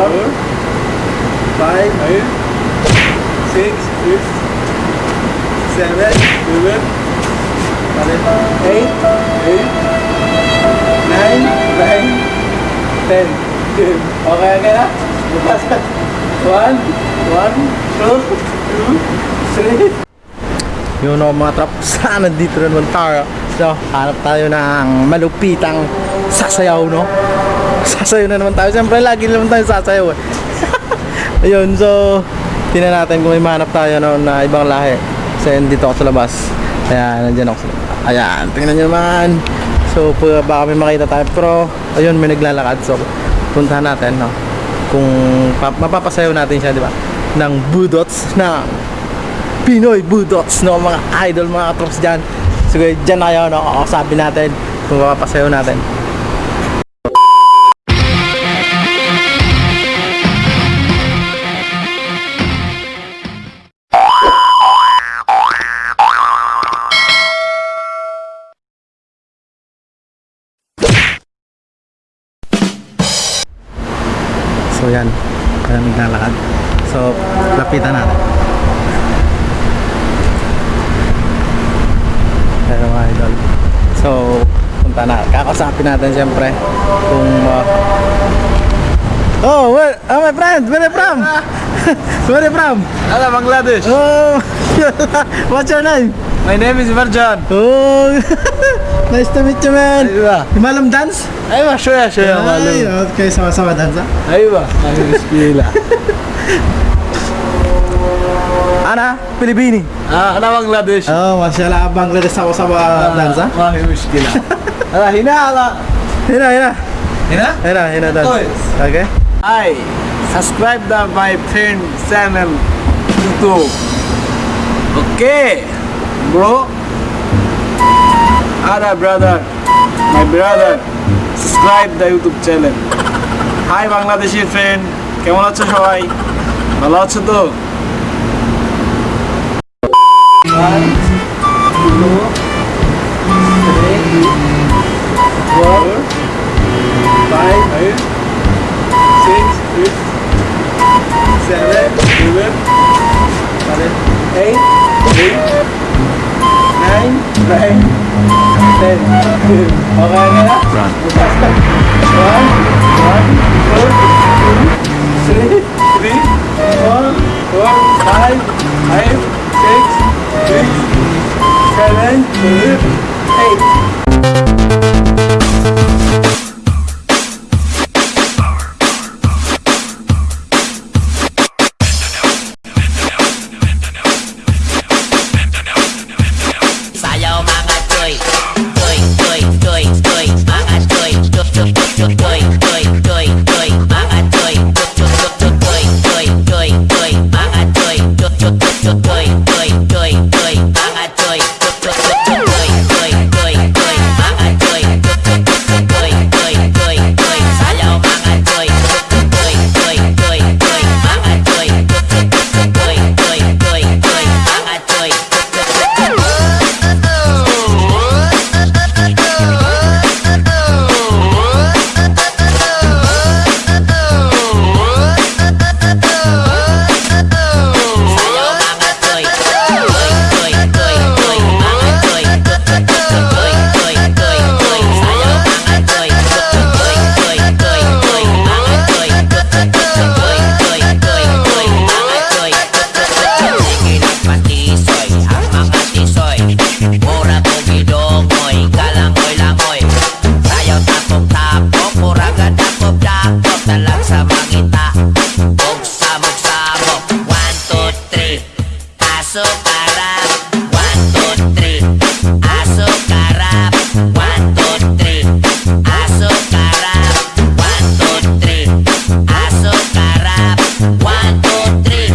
four, five, six, seven, eight, nine, nine, ten. Okay, okay na? One, one, two, two, three. Yun o mga trap, sana dito na naman tayo. So, hanap tayo ng malupitang sasayaw, no? Sasayaw na naman tayo. Siyempre, lagi naman tayo sasayaw. eh. Ayun, so, tingnan natin kung may mahanap tayo no, na ibang lahi. Kasi dito ako sa labas. Ayan, nandyan ako sa. Ayan, tingnan nyo naman. So, baka may makita tayo. Pero, ayun, may naglalakad. So, puntahan natin, no? Kung pa- mapapasayaw natin siya, di ba? Ng budots na Pinoy Budots, no? Mga idol, mga katrops dyan. Sige, dyan na kayo, no? Kakasabi natin kung mapapasayaw natin. So yan, kaya naglalakad. So, lapitan natin. Pero mga idol. So, punta na. Kakasapin natin siyempre kung uh... Oh, where, oh my friend, where are you from? Where Pram, from? Hello, Bangladesh. Oh, what's your name? My name is Varjan. Oh, nice to meet you, man. Aywa. You malam dance? Aywa, show ya, show ya. okay, sama-sama dance. Aywa, aywa, skila. Ana Filipini. Ah, ana Bangladesh. Oh, masyaallah Bangladesh sama-sama ah, dance. dansa. ini hi Alah ala hina ala. Hina hina. Hina? Hina hina dansa. Oke. Okay. Hai. Subscribe the my friend channel YouTube Okay bro Ada brother my brother subscribe the YouTube channel hi Bangladeshi friend কেমন আছো সবাই ভালো আছো তো One, 8, 8, 9, 9, 10. Okay na na? Run. Basta. 1, 1, 2, 2, 3, 3, 4, 4, 5, 5, 6, 6, 7, 8. doy, doy, doy, doy, 3